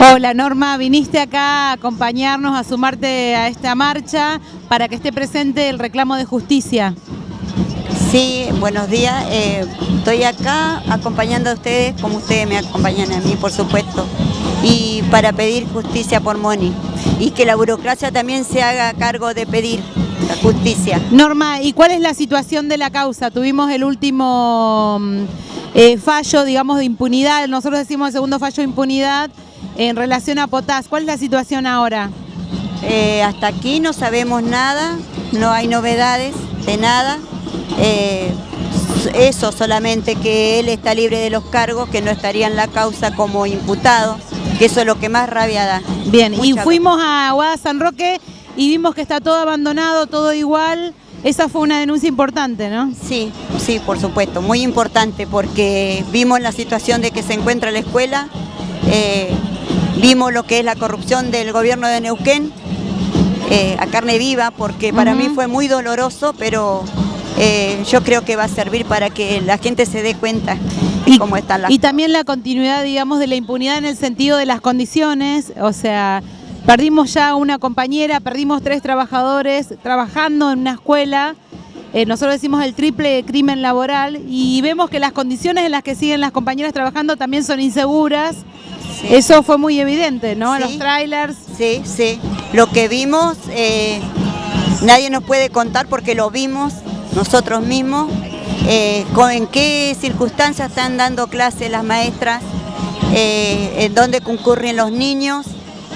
Hola Norma, viniste acá a acompañarnos, a sumarte a esta marcha para que esté presente el reclamo de justicia. Sí, buenos días. Eh, estoy acá acompañando a ustedes como ustedes me acompañan a mí, por supuesto. Y para pedir justicia por Moni. Y que la burocracia también se haga cargo de pedir la justicia. Norma, ¿y cuál es la situación de la causa? Tuvimos el último mm, eh, fallo, digamos, de impunidad. Nosotros decimos el segundo fallo de impunidad en relación a Potás. ¿Cuál es la situación ahora? Eh, hasta aquí no sabemos nada, no hay novedades de nada. Eh, eso solamente que él está libre de los cargos, que no estaría en la causa como imputado, que eso es lo que más rabia da. Bien, y fuimos a Aguada San Roque y vimos que está todo abandonado, todo igual. Esa fue una denuncia importante, ¿no? Sí, sí, por supuesto, muy importante porque vimos la situación de que se encuentra la escuela, eh, Vimos lo que es la corrupción del gobierno de Neuquén eh, a carne viva, porque para mí fue muy doloroso, pero eh, yo creo que va a servir para que la gente se dé cuenta de cómo están las Y también la continuidad, digamos, de la impunidad en el sentido de las condiciones, o sea, perdimos ya una compañera, perdimos tres trabajadores trabajando en una escuela, eh, nosotros decimos el triple crimen laboral y vemos que las condiciones en las que siguen las compañeras trabajando también son inseguras, eso fue muy evidente, ¿no? Los trailers. Sí, sí. Lo que vimos, eh, nadie nos puede contar porque lo vimos nosotros mismos. Eh, en qué circunstancias están dando clases las maestras, eh, en dónde concurren los niños,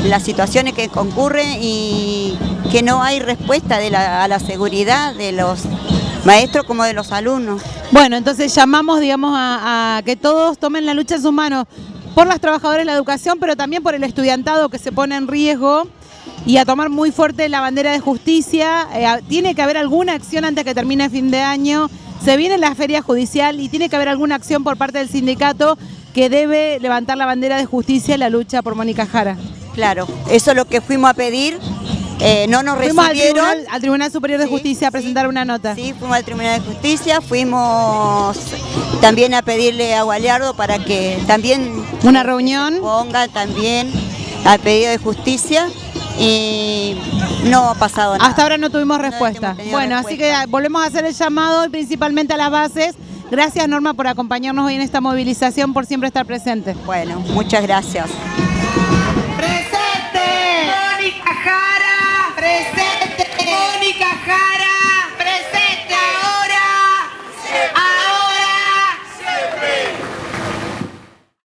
las situaciones que concurren y que no hay respuesta a la seguridad de los maestros como de los alumnos. Bueno, entonces llamamos digamos, a, a que todos tomen la lucha en sus manos por las trabajadoras de la educación, pero también por el estudiantado que se pone en riesgo y a tomar muy fuerte la bandera de justicia. Eh, tiene que haber alguna acción antes que termine el fin de año. Se viene la feria judicial y tiene que haber alguna acción por parte del sindicato que debe levantar la bandera de justicia en la lucha por Mónica Jara. Claro, eso es lo que fuimos a pedir. Eh, no nos fuimos recibieron. Al Tribunal, Superior de Justicia a presentar una nota. Sí, fuimos al Tribunal de Justicia, fuimos también a pedirle a Gualeardo para que también... Una reunión. Ponga también al pedido de justicia y no ha pasado nada. Hasta ahora no tuvimos respuesta. bueno, así que volvemos a hacer el llamado principalmente a las bases. Gracias Norma por acompañarnos hoy en esta movilización, por siempre estar presente. Bueno, muchas gracias.